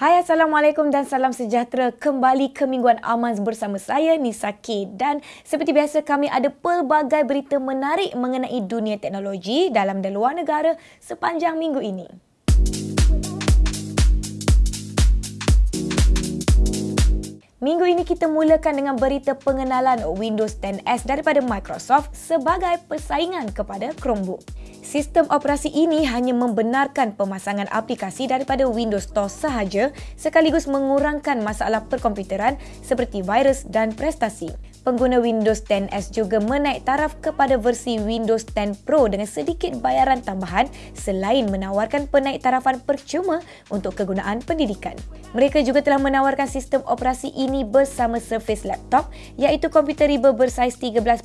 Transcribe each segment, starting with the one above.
Hai Assalamualaikum dan salam sejahtera kembali ke Mingguan Amans bersama saya Nisa K dan seperti biasa kami ada pelbagai berita menarik mengenai dunia teknologi dalam dan luar negara sepanjang minggu ini. Kita mulakan dengan berita pengenalan Windows 10S daripada Microsoft sebagai persaingan kepada Chromebook. Sistem operasi ini hanya membenarkan pemasangan aplikasi daripada Windows Store sahaja sekaligus mengurangkan masalah perkomputeran seperti virus dan prestasi pengguna Windows 10S juga menaik taraf kepada versi Windows 10 Pro dengan sedikit bayaran tambahan selain menawarkan penaik tarafan percuma untuk kegunaan pendidikan. Mereka juga telah menawarkan sistem operasi ini bersama Surface Laptop iaitu komputer riba bersaiz 13.5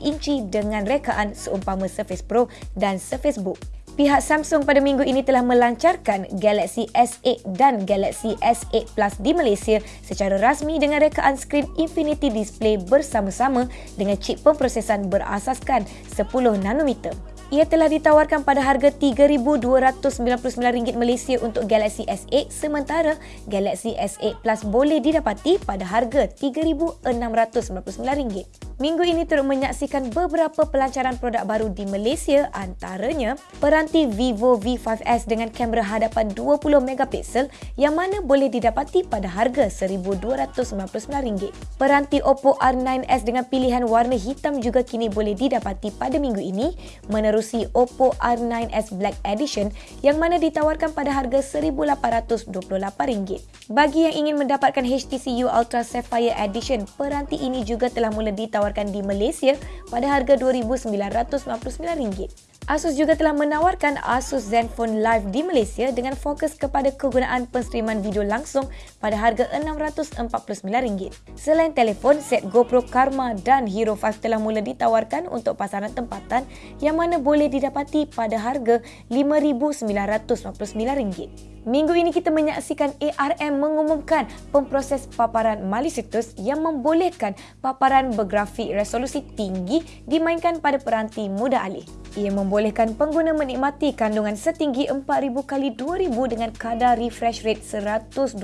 inci dengan rekaan seumpama Surface Pro dan Surface Book. Pihak Samsung pada minggu ini telah melancarkan Galaxy S8 dan Galaxy S8 Plus di Malaysia secara rasmi dengan rekaan skrin Infinity Display bersama-sama dengan chip pemprosesan berasaskan 10 nanometer. Ia telah ditawarkan pada harga RM3,299 Malaysia untuk Galaxy S8 sementara Galaxy S8 Plus boleh didapati pada harga RM3,699. Minggu ini turut menyaksikan beberapa pelancaran produk baru di Malaysia antaranya peranti Vivo V5S dengan kamera hadapan 20 megapiksel yang mana boleh didapati pada harga RM1,299. Peranti Oppo R9S dengan pilihan warna hitam juga kini boleh didapati pada minggu ini menerusi Oppo R9S Black Edition yang mana ditawarkan pada harga RM1,828. Bagi yang ingin mendapatkan HTC U Ultra Sapphire Edition, peranti ini juga telah mula ditawarkan di Malaysia pada harga RM2,999. Asus juga telah menawarkan Asus Zenfone Live di Malaysia dengan fokus kepada kegunaan penstreaman video langsung pada harga RM649. Selain telefon, set GoPro Karma dan Hero 5 telah mula ditawarkan untuk pasaran tempatan yang mana boleh didapati pada harga RM5,999. Minggu ini kita menyaksikan ARM mengumumkan pemproses paparan malicious yang membolehkan paparan bergrafik resolusi tinggi dimainkan pada peranti mudah alih. Ia membolehkan pengguna menikmati kandungan setinggi 4000 kali 2000 dengan kadar refresh rate 120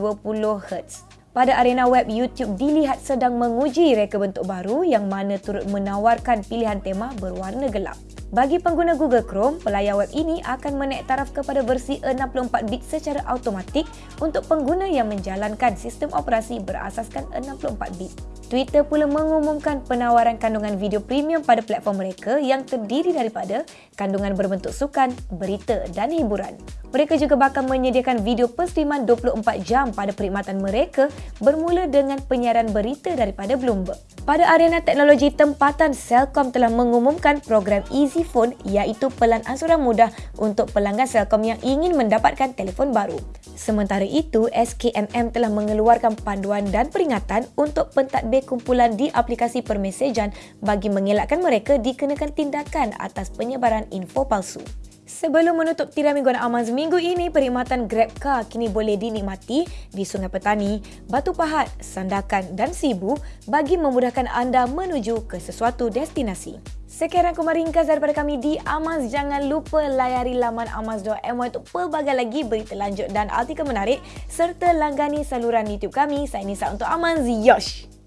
Hz. Pada arena web YouTube dilihat sedang menguji reka bentuk baru yang mana turut menawarkan pilihan tema berwarna gelap. Bagi pengguna Google Chrome, pelayar web ini akan menaik taraf kepada versi 64-bit secara automatik untuk pengguna yang menjalankan sistem operasi berasaskan 64-bit. Twitter pula mengumumkan penawaran kandungan video premium pada platform mereka yang terdiri daripada kandungan berbentuk sukan, berita dan hiburan. Mereka juga bakal menyediakan video penstreaman 24 jam pada perkhidmatan mereka bermula dengan penyiaran berita daripada Bloomberg. Pada arena teknologi tempatan, Celcom telah mengumumkan program Easy Phone iaitu pelan ansuran mudah untuk pelanggan Celcom yang ingin mendapatkan telefon baru. Sementara itu, SKMM telah mengeluarkan panduan dan peringatan untuk pentadbir kumpulan di aplikasi permesejan bagi mengelakkan mereka dikenakan tindakan atas penyebaran info palsu. Sebelum menutup tirai mingguan Amaz minggu ini, perkhidmatan GrabCar kini boleh dinikmati di Sungai Petani, Batu Pahat, Sandakan dan Sibu bagi memudahkan anda menuju ke sesuatu destinasi. Sekian rangkuman ringkas daripada kami di Amaz. Jangan lupa layari laman amaz.my untuk pelbagai lagi berita lanjut dan artikel menarik serta langgani saluran YouTube kami. Saya Nisa untuk Amaz. Yosh!